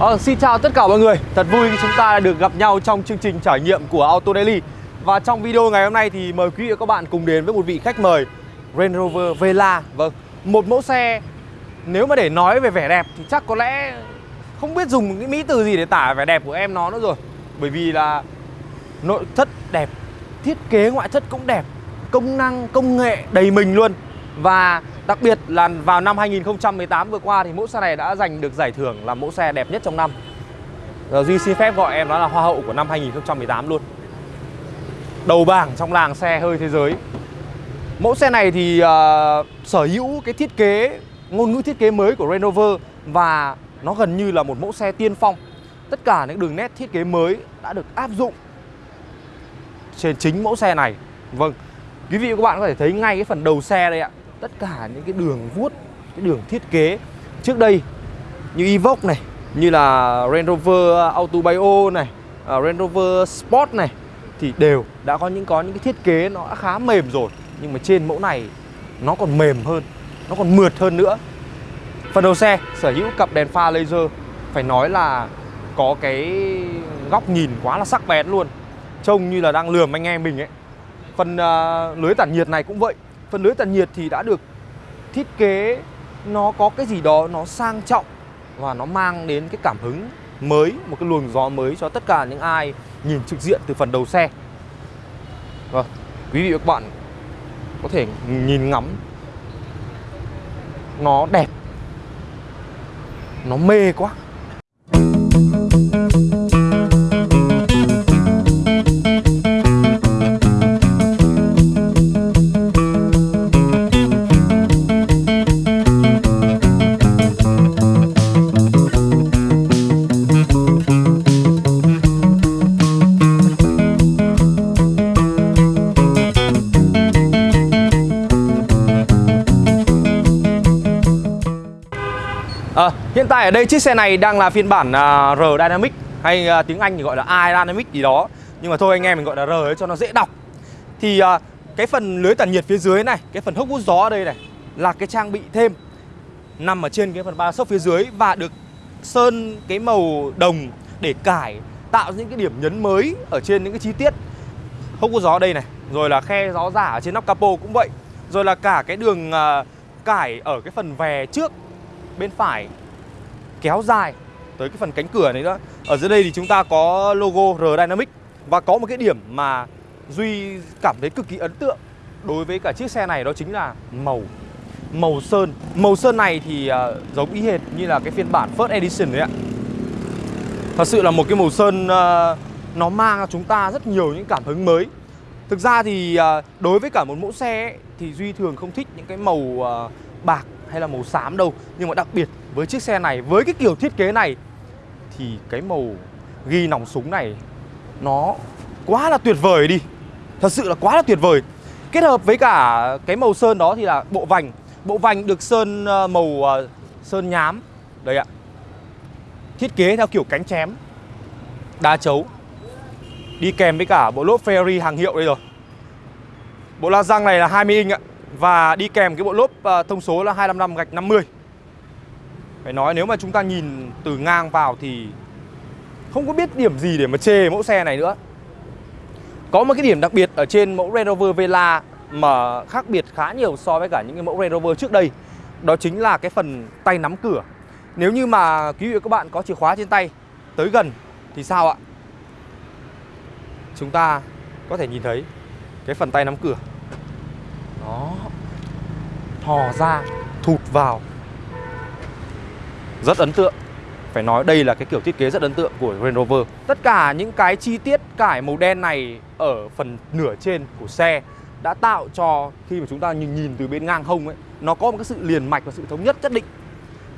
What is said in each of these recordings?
Ờ, xin chào tất cả mọi người. Thật vui khi chúng ta được gặp nhau trong chương trình trải nghiệm của Auto Daily. Và trong video ngày hôm nay thì mời quý vị và các bạn cùng đến với một vị khách mời Range Rover Vela. Vâng, một mẫu xe nếu mà để nói về vẻ đẹp thì chắc có lẽ không biết dùng cái mỹ từ gì để tả vẻ đẹp của em nó nữa rồi. Bởi vì là nội thất đẹp, thiết kế ngoại thất cũng đẹp Công năng, công nghệ đầy mình luôn. Và Đặc biệt là vào năm 2018 vừa qua thì mẫu xe này đã giành được giải thưởng là mẫu xe đẹp nhất trong năm. Ờ, Duy xin phép gọi em đó là hoa hậu của năm 2018 luôn. Đầu bảng trong làng xe hơi thế giới. Mẫu xe này thì uh, sở hữu cái thiết kế ngôn ngữ thiết kế mới của Renover và nó gần như là một mẫu xe tiên phong. Tất cả những đường nét thiết kế mới đã được áp dụng trên chính mẫu xe này. Vâng, quý vị và các bạn có thể thấy ngay cái phần đầu xe đây ạ tất cả những cái đường vuốt cái đường thiết kế. Trước đây như Evoque này như là Range Rover Auto Bio này uh, Range Rover Sport này thì đều đã có những có những cái thiết kế nó đã khá mềm rồi. Nhưng mà trên mẫu này nó còn mềm hơn nó còn mượt hơn nữa. Phần đầu xe sở hữu cặp đèn pha laser. Phải nói là có cái góc nhìn quá là sắc bén luôn. Trông như là đang lườm anh em mình ấy. Phần uh, lưới tản nhiệt này cũng vậy. Phần lưới tản nhiệt thì đã được thiết kế nó có cái gì đó nó sang trọng và nó mang đến cái cảm hứng mới, một cái luồng gió mới cho tất cả những ai nhìn trực diện từ phần đầu xe. Vâng, quý vị và các bạn có thể nhìn ngắm nó đẹp nó mê quá À, hiện tại ở đây chiếc xe này đang là phiên bản uh, R Dynamic hay uh, tiếng Anh thì gọi là I Dynamic gì đó. Nhưng mà thôi anh em mình gọi là R ấy cho nó dễ đọc. Thì uh, cái phần lưới tản nhiệt phía dưới này, cái phần hốc hút gió ở đây này là cái trang bị thêm nằm ở trên cái phần ba sốc phía dưới và được sơn cái màu đồng để cải tạo những cái điểm nhấn mới ở trên những cái chi tiết hốc hút gió đây này, rồi là khe gió giả ở trên nóc capo cũng vậy. Rồi là cả cái đường uh, cải ở cái phần vè trước bên phải kéo dài tới cái phần cánh cửa này nữa. Ở dưới đây thì chúng ta có logo R Dynamic Và có một cái điểm mà Duy cảm thấy cực kỳ ấn tượng đối với cả chiếc xe này đó chính là màu Màu sơn. Màu sơn này thì uh, giống y hệt như là cái phiên bản First Edition đấy ạ. Thật sự là một cái màu sơn uh, nó mang cho chúng ta rất nhiều những cảm hứng mới. Thực ra thì uh, đối với cả một mẫu xe ấy, thì Duy thường không thích những cái màu uh, bạc hay là màu xám đâu. Nhưng mà đặc biệt với chiếc xe này, với cái kiểu thiết kế này Thì cái màu ghi nòng súng này nó quá là tuyệt vời đi. Thật sự là quá là tuyệt vời. Kết hợp với cả cái màu sơn đó thì là bộ vành. Bộ vành được sơn ờ, màu ờ, sơn nhám. Đây ạ. Thiết kế theo kiểu cánh chém Đa chấu. Đi kèm với cả bộ lốp Ferrari hàng hiệu đây rồi. Bộ la răng này là 20 inch ạ và đi kèm cái bộ lốp ờ, thông số là 255 gạch 50 Phải nói nếu mà chúng ta nhìn từ ngang vào thì Không có biết điểm gì để mà chê mẫu xe này nữa. Có một cái điểm đặc biệt ở trên mẫu Range Rover Vela Mà khác biệt khá nhiều so với cả những cái mẫu Range Rover trước đây, Đó chính là cái phần tay nắm cửa. Nếu như mà quý vị và các bạn có chìa khóa trên tay, Tới gần thì sao ạ? Chúng ta có thể nhìn thấy cái phần tay nắm cửa đó. Thò ra Thụt vào. Rất ấn tượng. Phải nói đây là cái kiểu thiết kế rất ấn tượng của Range Rover. Tất cả những cái chi tiết cải màu đen này Ở phần nửa trên của xe Đã tạo cho khi mà chúng ta nhìn, nhìn từ bên ngang hông ấy Nó có một cái sự liền mạch và sự thống nhất nhất định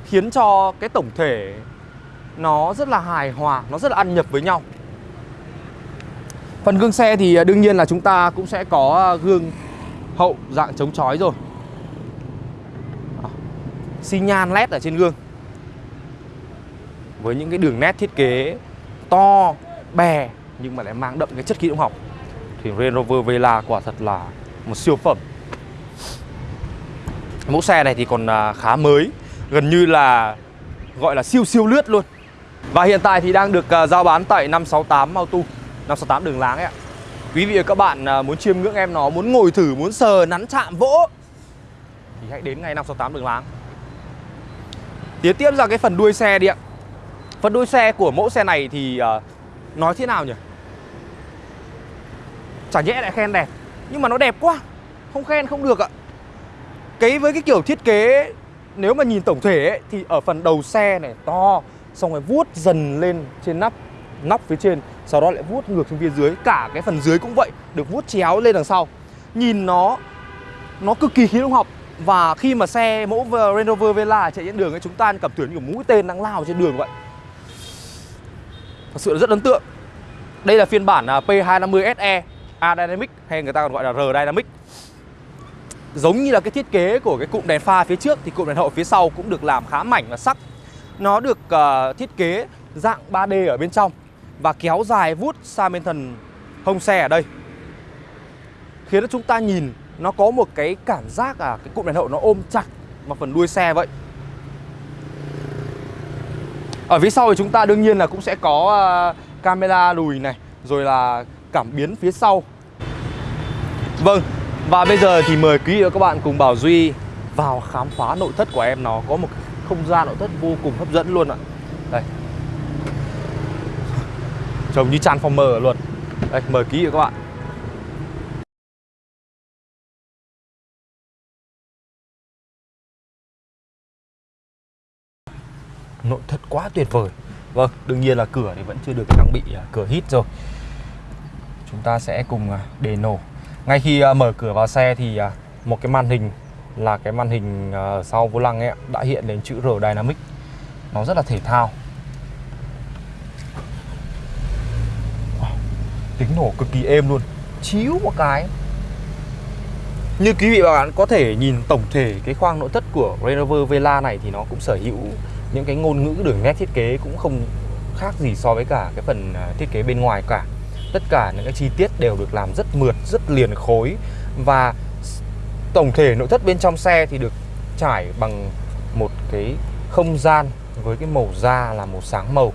Khiến cho cái tổng thể Nó rất là hài hòa Nó rất là ăn nhập với nhau. Phần gương xe thì à, đương nhiên là chúng ta cũng sẽ có à, gương hậu, dạng chống chói rồi. Xi nhan led ở trên gương. Với những cái đường nét thiết kế to, bè, nhưng mà lại mang đậm cái chất khí động học. Thì Range Rover Vela quả thật là một siêu phẩm. Mẫu xe này thì còn à, khá mới, gần như là, gọi là siêu siêu lướt luôn. Và hiện tại thì đang được à, giao bán tại 568 Auto 568 đường láng ấy ạ. Quý vị và các bạn à, muốn chiêm ngưỡng em nó Muốn ngồi thử, muốn sờ, nắn chạm, vỗ. Thì hãy đến ngay 568 đường láng. Tiến tiếp ra cái phần đuôi xe đi ạ. Phần đuôi xe của mẫu xe này thì uh, Nói thế nào nhỉ? Chả nhẽ lại khen đẹp Nhưng mà nó đẹp quá. Không khen không được ạ. Cái với cái kiểu thiết kế Nếu mà nhìn tổng thể ấy, Thì ở phần đầu xe này to Xong rồi vuốt dần lên trên nắp Nóc phía trên. Sau đó lại vuốt ngược xuống phía dưới Cả cái phần dưới cũng vậy Được vuốt chéo lên đằng sau. Nhìn nó Nó cực kỳ khí động học Và khi mà xe mẫu Range Rover Vela chạy trên đường ấy Chúng ta cảm tưởng như mũi tên đang lao trên đường vậy. Thật sự là rất ấn tượng. Đây là phiên bản à, P250SE A Dynamic hay người ta còn gọi là R Dynamic Giống như là cái thiết kế của cái cụm đèn pha phía trước Thì cụm đèn hậu phía sau cũng được làm khá mảnh và sắc. Nó được uh, thiết kế dạng 3D ở bên trong. Và kéo dài vút sang bên thần hông xe ở đây. Khiến cho chúng ta nhìn nó có một cái cảm giác à cái cụm đèn hậu nó ôm chặt vào phần đuôi xe vậy. Ở phía sau thì chúng ta đương nhiên là cũng sẽ có ờ, camera lùi này Rồi là cảm biến phía sau. Vâng, và bây giờ thì mời quý vị và các bạn cùng Bảo Duy vào khám phá nội thất của em. Nó có một không gian nội thất vô cùng hấp dẫn luôn ạ. Đây. Trông như Transformer luôn. Đây, mời ký các bạn. Nội thất quá tuyệt vời. Vâng, đương nhiên là cửa thì vẫn chưa được trang bị à, cửa hít rồi. Chúng ta sẽ cùng à, đề nổ. Ngay khi à, mở cửa vào xe thì một cái màn hình là cái màn hình sau vô lăng ấy đã hiện đến chữ R Dynamic Nó rất là thể thao. Tính nổ cực kỳ êm luôn Chíu một cái. Như quý vị và bạn có thể nhìn tổng thể cái khoang nội thất của Range Rover Vela này thì nó cũng sở hữu những cái ngôn ngữ đường nét thiết kế cũng không khác gì so với cả cái phần à, thiết kế bên ngoài cả. Tất cả những cái chi tiết đều được làm rất mượt, rất liền khối và tổng thể nội thất bên trong xe thì được trải bằng một cái không gian với cái màu da là màu sáng màu.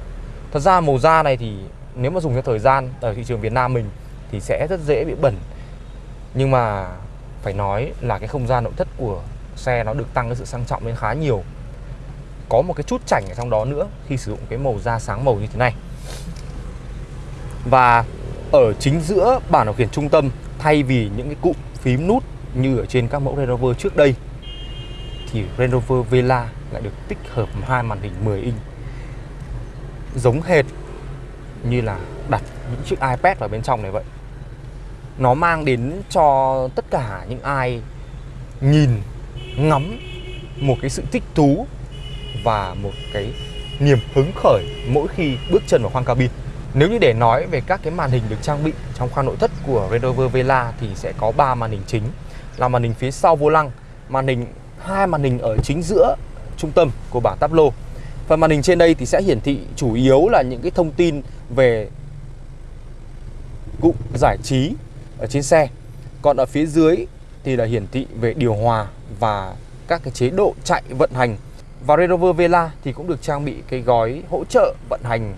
Thật ra màu da này thì nếu mà dùng theo thời gian ở thị trường Việt Nam mình thì sẽ rất dễ bị bẩn. Nhưng mà phải nói là cái không gian nội thất của xe nó được tăng cái sự sang trọng lên khá nhiều. Có một cái chút chảnh ở trong đó nữa khi sử dụng cái màu da sáng màu như thế này. Và ở chính giữa bản điều khiển trung tâm, thay vì những cái cụm phím nút như ở trên các mẫu Range Rover trước đây, thì Range Rover Vela lại được tích hợp hai màn hình 10 inch. Giống hệt như là đặt những chiếc iPad vào bên trong này vậy nó mang đến cho tất cả những ai nhìn ngắm một cái sự thích thú và một cái niềm hứng khởi mỗi khi bước chân vào khoang cabin. Nếu như để nói về các cái màn hình được trang bị trong khoang nội thất của Range Rover Vela thì sẽ có 3 màn hình chính là màn hình phía sau vô lăng, màn hình hai màn hình ở chính giữa trung tâm của bảng táp lô. Phần màn hình trên đây thì sẽ hiển thị chủ yếu là những cái thông tin về cụm giải trí ở trên xe. Còn ở phía dưới thì là hiển thị về điều hòa và các cái chế độ chạy vận hành. Và Range Rover Vela thì cũng được trang bị cái gói hỗ trợ vận hành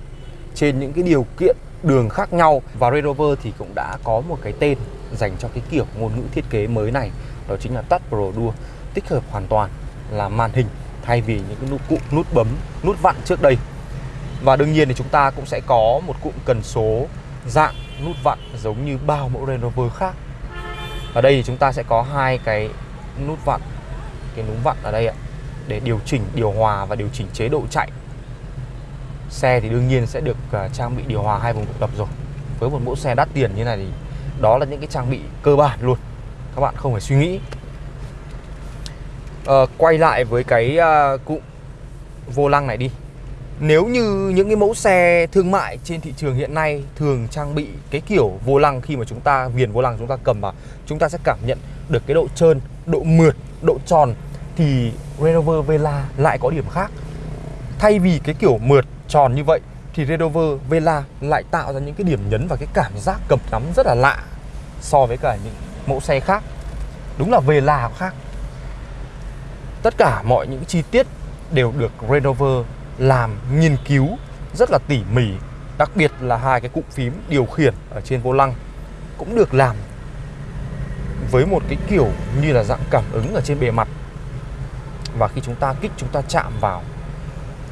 trên những cái điều kiện đường khác nhau. Và Range Rover thì cũng đã có một cái tên dành cho cái kiểu ngôn ngữ thiết kế mới này. Đó chính là Touch Pro Duo, tích hợp hoàn toàn là màn hình thay vì những cái nút cụ nút bấm, nút vặn trước đây và đương nhiên thì chúng ta cũng sẽ có một cụm cần số dạng nút vặn giống như bao mẫu Range Rover khác. Ở đây thì chúng ta sẽ có hai cái nút vặn cái núm vặn ở đây ạ để điều chỉnh điều hòa và điều chỉnh chế độ chạy. Xe thì đương nhiên sẽ được à, trang bị điều hòa hai vùng độc lập rồi. Với một mẫu xe đắt tiền như này thì đó là những cái trang bị cơ bản luôn các bạn không phải suy nghĩ. À, quay lại với cái uh, cụm vô lăng này đi nếu như những cái mẫu xe thương mại trên thị trường hiện nay thường trang bị cái kiểu vô lăng khi mà chúng ta viền vô lăng chúng ta cầm vào chúng ta sẽ cảm nhận được cái độ trơn, độ mượt, độ tròn thì Range Rover Vela lại có điểm khác. Thay vì cái kiểu mượt tròn như vậy thì Range Rover Vela lại tạo ra những cái điểm nhấn và cái cảm giác cầm nắm rất là lạ so với cả những mẫu xe khác. Đúng là Vela khác. Tất cả mọi những chi tiết đều được Range Rover làm nghiên cứu rất là tỉ mỉ, Đặc biệt là hai cái cụm phím điều khiển ở trên vô lăng Cũng được làm với một cái kiểu như là dạng cảm ứng ở trên bề mặt. Và khi chúng ta kích, chúng ta chạm vào,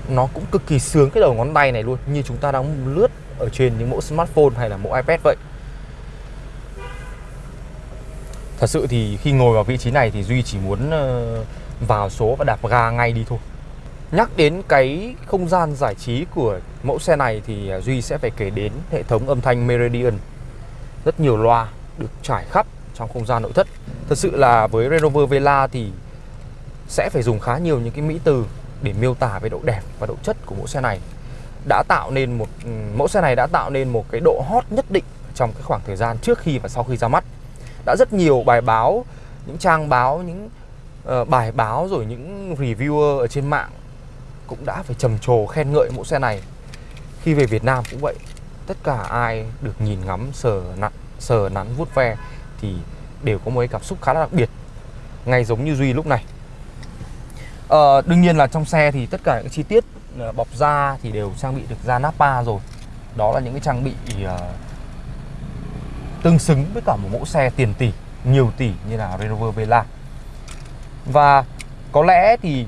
Nó cũng cực kỳ sướng cái đầu ngón tay này luôn, Như chúng ta đang lướt ở trên những mẫu smartphone hay là mẫu iPad vậy. Thật sự thì khi ngồi vào vị trí này thì Duy chỉ muốn ờ, vào số và đạp ga ngay đi thôi. Nhắc đến cái không gian giải trí của mẫu xe này thì à, Duy sẽ phải kể đến hệ thống âm thanh Meridian. Rất nhiều loa được trải khắp trong không gian nội thất. Thật sự là với Range Rover Vela thì sẽ phải dùng khá nhiều những cái mỹ từ để miêu tả về độ đẹp và độ chất của mẫu xe này. Đã tạo nên một ừ, mẫu xe này đã tạo nên một cái độ hot nhất định trong cái khoảng thời gian trước khi và sau khi ra mắt. Đã rất nhiều bài báo những trang báo những uh, bài báo rồi những reviewer ở trên mạng cũng đã phải trầm trồ khen ngợi mẫu xe này. Khi về Việt Nam cũng vậy tất cả ai được nhìn ngắm sờ nặn sờ nắn vuốt ve thì đều có một cái cảm xúc khá là đặc biệt ngay giống như duy lúc này. À, đương nhiên là trong xe thì tất cả những chi tiết ờ, bọc da thì đều trang bị được da Napa rồi. Đó là những cái trang bị uh, tương xứng với cả một mẫu xe tiền tỷ nhiều tỷ như là Range Rover Velar và có lẽ thì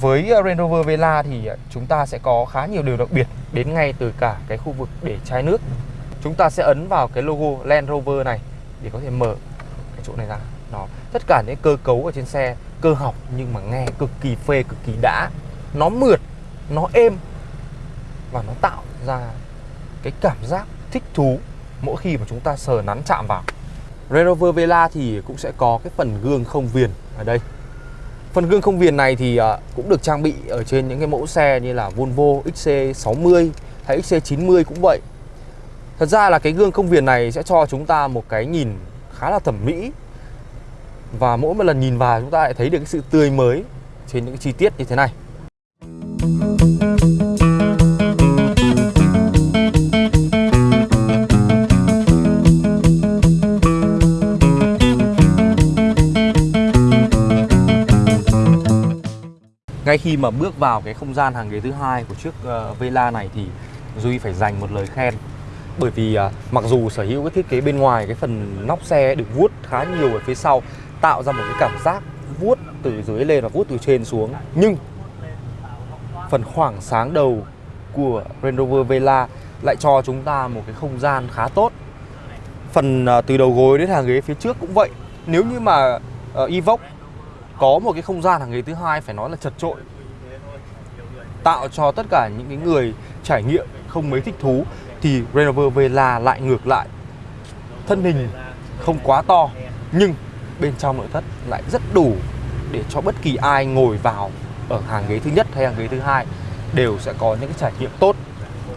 với ờ, Range Rover Vela thì ờ, chúng ta sẽ có khá nhiều điều đặc biệt đến ngay từ cả cái khu vực để chai nước. Chúng ta sẽ ấn vào cái logo Land Rover này để có thể mở cái chỗ này ra. Nó tất cả những cơ cấu ở trên xe, cơ học nhưng mà nghe cực kỳ phê, cực kỳ đã. Nó mượt, nó êm và nó tạo ra cái cảm giác thích thú mỗi khi mà chúng ta sờ nắn chạm vào. Range Rover Vela thì cũng sẽ có cái phần gương không viền ở đây. Phần gương không viền này thì à, cũng được trang bị ở trên những cái mẫu xe như là Volvo XC60 hay XC90 cũng vậy. Thật ra là cái gương không viền này sẽ cho chúng ta một cái nhìn khá là thẩm mỹ. Và mỗi một lần nhìn vào chúng ta lại thấy được cái sự tươi mới trên những cái chi tiết như thế này. Ngay khi mà bước vào cái không gian hàng ghế thứ hai của chiếc ờ, uh, Vela này thì Duy phải dành một lời khen. Bởi vì uh, mặc dù sở hữu cái thiết kế bên ngoài cái phần nóc xe được vuốt khá nhiều ở phía sau tạo ra một cái cảm giác vuốt từ dưới lên và vuốt từ trên xuống. Nhưng phần khoảng sáng đầu của Range Rover Vela lại cho chúng ta một cái không gian khá tốt. Phần uh, từ đầu gối đến hàng ghế phía trước cũng vậy. Nếu như mà uh, Evoque có một cái không gian hàng ghế thứ hai phải nói là chật trội tạo cho tất cả những cái người trải nghiệm không mấy thích thú thì Range Rover Vela lại ngược lại. Thân hình không quá to nhưng bên trong nội thất lại rất đủ để cho bất kỳ ai ngồi vào ở hàng ghế thứ nhất hay hàng ghế thứ hai đều sẽ có những cái trải nghiệm tốt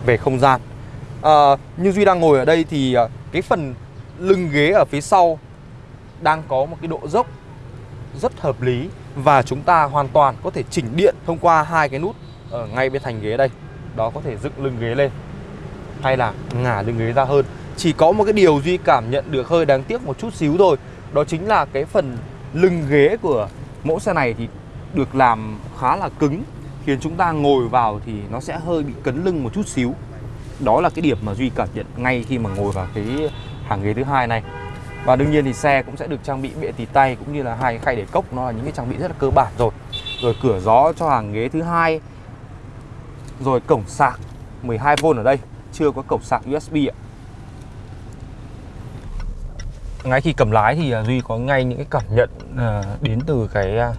về không gian. À, như duy đang ngồi ở đây thì à, cái phần lưng ghế ở phía sau đang có một cái độ dốc rất hợp lý và chúng ta hoàn toàn có thể chỉnh điện thông qua hai cái nút ở ngay bên thành ghế đây. Đó, có thể dựng lưng ghế lên hay là ngả lưng ghế ra hơn. Chỉ có một cái điều duy cảm nhận được hơi đáng tiếc một chút xíu thôi, đó chính là cái phần lưng ghế của mẫu xe này thì được làm khá là cứng, khiến chúng ta ngồi vào thì nó sẽ hơi bị cấn lưng một chút xíu. Đó là cái điểm mà duy cảm nhận ngay khi mà ngồi vào cái hàng ghế thứ hai này và đương nhiên thì xe cũng sẽ được trang bị bệ tì tay cũng như là hai khay để cốc. Nó là những cái trang bị rất là cơ bản rồi. Rồi cửa gió cho hàng ghế thứ hai. Rồi cổng sạc 12V ở đây. Chưa có cổng sạc USB ạ. Ngay khi cầm lái thì à, Duy có ngay những cái cảm nhận à, đến từ cái à,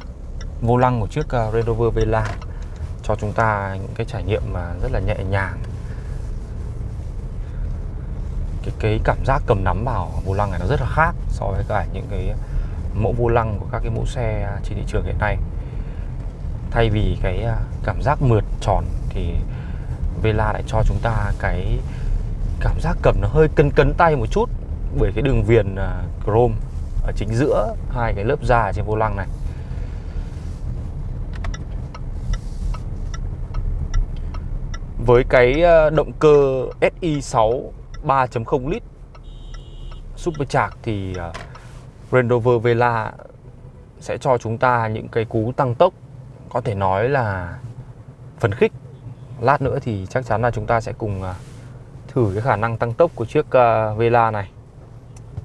vô lăng của chiếc Range Rover Vela. Cho chúng ta những cái trải nghiệm mà rất là nhẹ nhàng cái cái cảm giác cầm nắm vào vô lăng này nó rất là khác so với cả những cái mẫu vô lăng của các cái mẫu xe trên thị trường hiện nay. Thay vì cái à, cảm giác mượt tròn thì Vela lại cho chúng ta cái cảm giác cầm nó hơi cân cấn tay một chút bởi cái đường viền à, chrome ở chính giữa hai cái lớp da trên vô lăng này. Với cái à, động cơ SI6 3.0 lít. Supercharged thì uh, Range Rover Vela sẽ cho chúng ta những cái cú tăng tốc có thể nói là phấn khích. Lát nữa thì chắc chắn là chúng ta sẽ cùng à, thử cái khả năng tăng tốc của chiếc à, Vela này.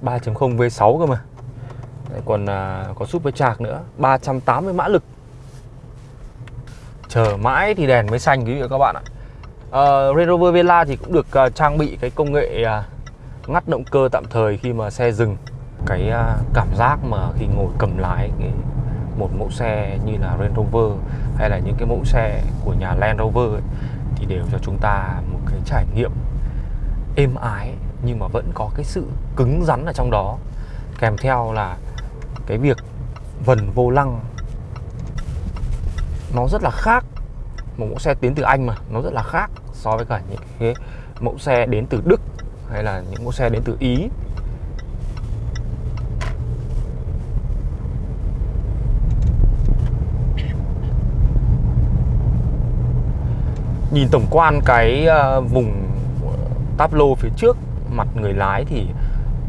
3.0 V6 cơ mà. Đấy, còn à, có supercharged nữa 380 mã lực. Chờ mãi thì đèn mới xanh quý vị và các bạn ạ uh, Range Rover Vela thì cũng được uh, trang bị cái công nghệ uh, ngắt động cơ tạm thời khi mà xe dừng. Cái uh, cảm giác mà khi ngồi cầm lái cái một mẫu xe như là Range Rover hay là những cái mẫu xe của nhà Land Rover ấy, thì đều cho chúng ta một cái trải nghiệm êm ái nhưng mà vẫn có cái sự cứng rắn ở trong đó. Kèm theo là cái việc vần vô lăng nó rất là khác. Một mẫu xe tiến từ Anh mà nó rất là khác so với cả những cái mẫu xe đến từ Đức hay là những mẫu xe đến từ Ý. Nhìn tổng quan cái ờ, vùng ờ, táp lô phía trước mặt người lái thì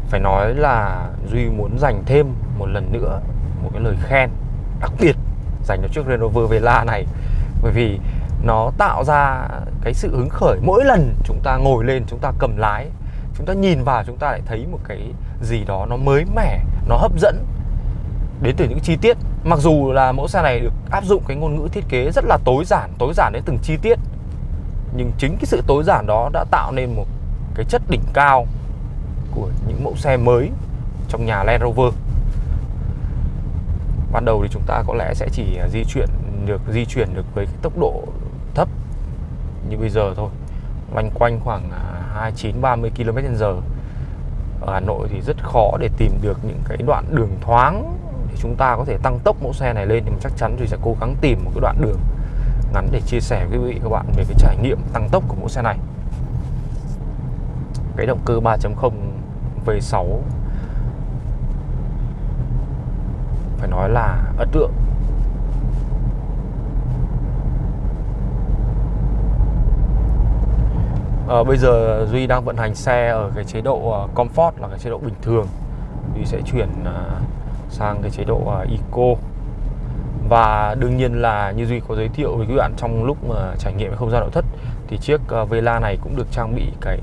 phải nói là Duy muốn dành thêm một lần nữa một cái lời khen đặc biệt dành cho chiếc Range Rover Vela này. Bởi vì nó tạo ra cái sự hứng khởi. Mỗi lần chúng ta ngồi lên, chúng ta cầm lái, chúng ta nhìn vào, chúng ta lại thấy một cái gì đó nó mới mẻ, nó hấp dẫn. Đến từ những chi tiết. Mặc dù là mẫu xe này được áp dụng cái ngôn ngữ thiết kế rất là tối giản tối giản đến từng chi tiết, nhưng chính cái sự tối giản đó đã tạo nên một cái chất đỉnh cao của những mẫu xe mới trong nhà Land Rover. Ban đầu thì chúng ta có lẽ sẽ chỉ à, di chuyển được, di chuyển được với cái tốc độ như bây giờ thôi. Loanh quanh khoảng 29 30 km/h ở Hà Nội thì rất khó để tìm được những cái đoạn đường thoáng để chúng ta có thể tăng tốc mẫu xe này lên, nhưng mà chắc chắn thì sẽ cố gắng tìm một cái đoạn đường ngắn để chia sẻ với quý vị các bạn về cái trải nghiệm tăng tốc của mẫu xe này. Cái động cơ 3.0 V6 phải nói là ấn tượng. À, bây giờ Duy đang vận hành xe ở cái chế độ ờ, Comfort là cái chế độ bình thường. Duy sẽ chuyển ờ, sang cái chế độ Eco. Và đương nhiên là như Duy có giới thiệu với các bạn trong lúc mà trải nghiệm không gian nội thất thì chiếc Vela này cũng được trang bị cái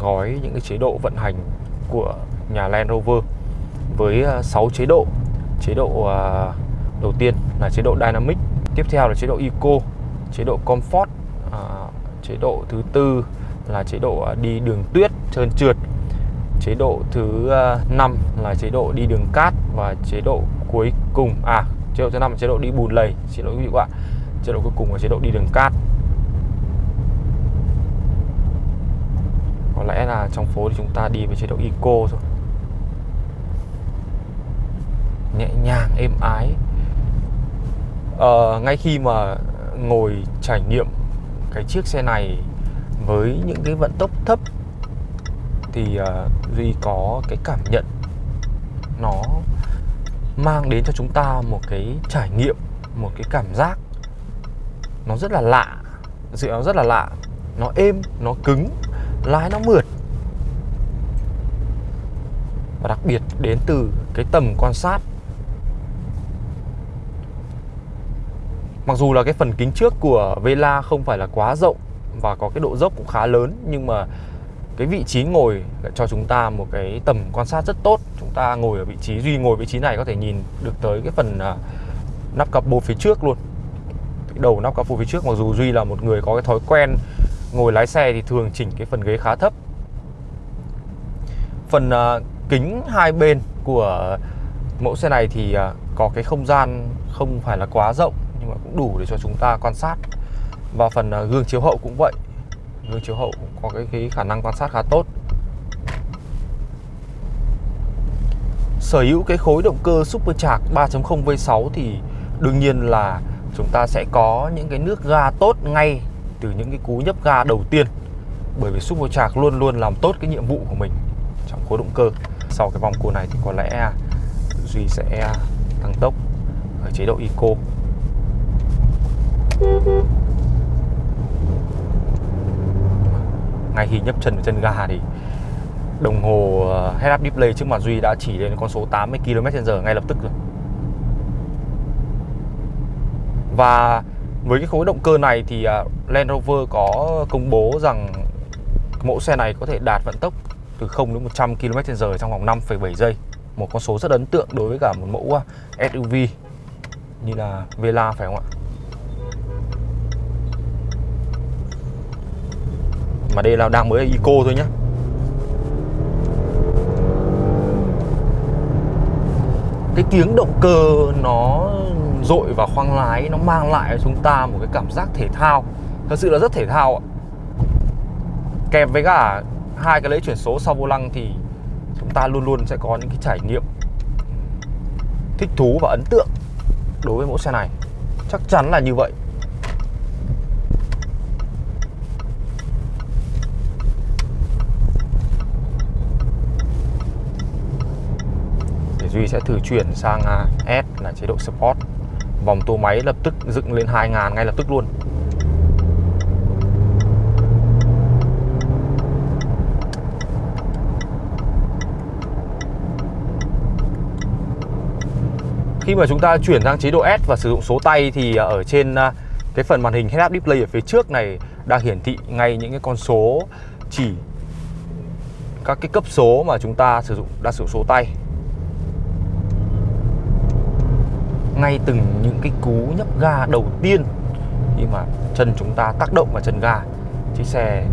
gói những cái chế độ vận hành của nhà Land Rover với 6 chế độ. Chế độ đầu tiên là chế độ Dynamic tiếp theo là chế độ Eco chế độ Comfort chế độ thứ tư là chế độ à, đi đường tuyết trơn trượt. Chế độ thứ à, năm 5 là chế độ đi đường cát và chế độ cuối cùng à chế độ thứ năm là chế độ đi bùn lầy. Xin lỗi quý vị các bạn chế độ cuối cùng là chế độ đi đường cát. Có lẽ là trong phố thì chúng ta đi với chế độ eco thôi nhẹ nhàng êm ái. À, ngay khi mà ngồi trải nghiệm cái chiếc xe này với những cái vận tốc thấp thì uh, duy có cái cảm nhận nó mang đến cho chúng ta một cái trải nghiệm một cái cảm giác nó rất là lạ sự nó rất là lạ nó êm nó cứng lái nó mượt. Và đặc biệt đến từ cái tầm quan sát Mặc dù là cái phần kính trước của Vela không phải là quá rộng và có cái độ dốc cũng khá lớn, nhưng mà cái vị trí ngồi lại cho chúng ta một cái tầm quan sát rất tốt. Chúng ta ngồi ở vị trí, duy ngồi vị trí này có thể nhìn được tới cái phần à, nắp capo phía trước luôn. Cái đầu nắp capo phía trước mặc dù duy là một người có cái thói quen ngồi lái xe thì thường chỉnh cái phần ghế khá thấp. Phần à, kính hai bên của mẫu xe này thì à, có cái không gian không phải là quá rộng nhưng mà cũng đủ để cho chúng ta quan sát. Và phần ờ, gương chiếu hậu cũng vậy. Gương chiếu hậu cũng có cái, cái khả năng quan sát khá tốt. Sở hữu cái khối động cơ supercharged 3.0 V6 thì đương nhiên là chúng ta sẽ có những cái nước ga tốt ngay từ những cái cú nhấp ga đầu tiên. Bởi vì supercharged luôn luôn làm tốt cái nhiệm vụ của mình trong khối động cơ. Sau cái vòng cua này thì có lẽ Duy sẽ tăng tốc ở chế độ Eco ngay khi nhấp chân vào chân ga thì đồng hồ ờ, head up display trước mặt Duy đã chỉ lên con số 80 km/h ngay lập tức rồi. Và với cái khối động cơ này thì ờ, Land Rover có công bố rằng mẫu xe này có thể đạt vận tốc từ 0 đến 100 km/h trong vòng 5,7 giây. Một con số rất ấn tượng đối với cả một mẫu ờ, SUV như là Vela phải không ạ? Mà đây là đang mới là Eco thôi nhé Cái tiếng động cơ nó dội vào khoang lái, Nó mang lại cho chúng ta một cái cảm giác thể thao. Thật sự là rất thể thao ạ. Kèm với cả hai cái lễ chuyển số sau vô lăng thì chúng ta luôn luôn sẽ có những cái trải nghiệm thích thú và ấn tượng đối với mẫu xe này. Chắc chắn là như vậy. Duy sẽ thử chuyển sang à, S là chế độ Sport Vòng tua máy lập tức dựng lên 2000 ngay lập tức luôn. Khi mà chúng ta chuyển sang chế độ S và sử dụng số tay thì à, ở trên à, cái phần màn hình head-up display ở phía trước này đang hiển thị ngay những cái con số chỉ các cái cấp số mà chúng ta sử dụng đa sử số tay. Ngay từng những cái cú nhấp ga đầu tiên khi mà chân chúng ta tác động vào chân ga. Chiếc xe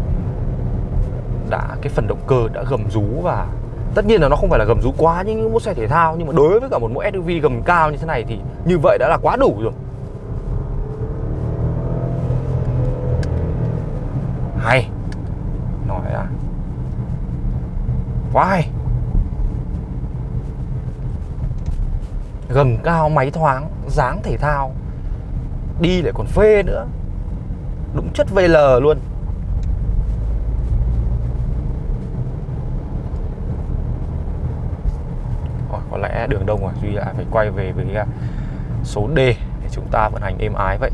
đã, cái phần động cơ đã gầm rú và tất nhiên là nó không phải là gầm rú quá như những mẫu xe thể thao, nhưng mà đối với cả một mẫu SUV gầm cao như thế này thì như vậy đã là quá đủ rồi. Hay. Nói là quá hay. Gầm cao máy thoáng dáng thể thao. Đi lại còn phê nữa. Đúng chất VL luôn. Rồi, có lẽ đường đông rồi Duy lại phải quay về với à, số D để chúng ta vận hành êm ái vậy.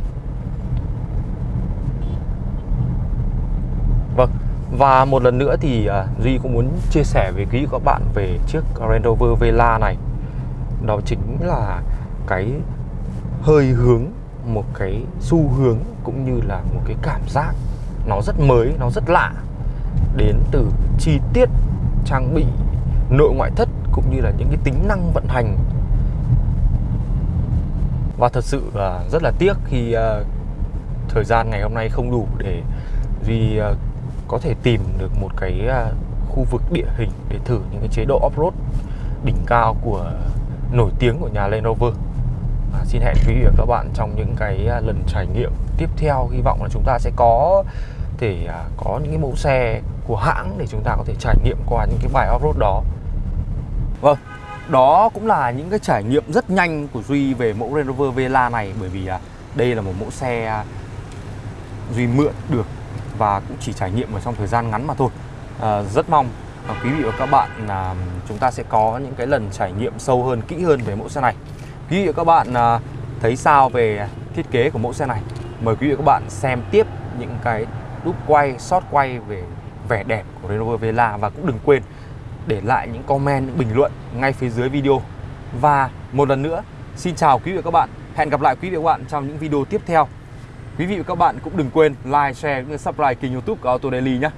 Vâng và một lần nữa thì à, Duy cũng muốn chia sẻ với quý các bạn về chiếc Range Rover Vela này đó chính là cái hơi hướng một cái xu hướng cũng như là một cái cảm giác. Nó rất mới nó rất lạ. Đến từ chi tiết trang bị nội ngoại thất cũng như là những cái tính năng vận hành. Và thật sự là rất là tiếc khi uh, thời gian ngày hôm nay không đủ để duy uh, ờ, có thể tìm được một cái uh, khu vực địa hình để thử những cái chế độ off-road đỉnh cao của nổi tiếng của nhà Land Rover à, Xin hẹn quý vị và các bạn trong những cái à, lần trải nghiệm tiếp theo. Hy vọng là chúng ta sẽ có thể à, có những cái mẫu xe của hãng để chúng ta có thể trải nghiệm qua những cái bài off-road đó. Vâng, đó cũng là những cái trải nghiệm rất nhanh của Duy về mẫu Range Rover Vela này Bởi vì à, đây là một mẫu xe à, Duy mượn được và cũng chỉ trải nghiệm ở trong thời gian ngắn mà thôi. À, Rất mong và quý vị và các bạn là chúng ta sẽ có những cái lần trải nghiệm sâu hơn kỹ hơn về mẫu xe này. Quý vị và các bạn à, thấy sao về thiết kế của mẫu xe này? Mời quý vị và các bạn xem tiếp những cái đúc quay shot quay về vẻ đẹp của Range Rover Vela và cũng đừng quên để lại những comment những bình luận ngay phía dưới video. Và một lần nữa xin chào quý vị và các bạn. Hẹn gặp lại quý vị và các bạn trong những video tiếp theo. Quý vị và các bạn cũng đừng quên like share cũng như subscribe kênh youtube của Auto Daily nhé.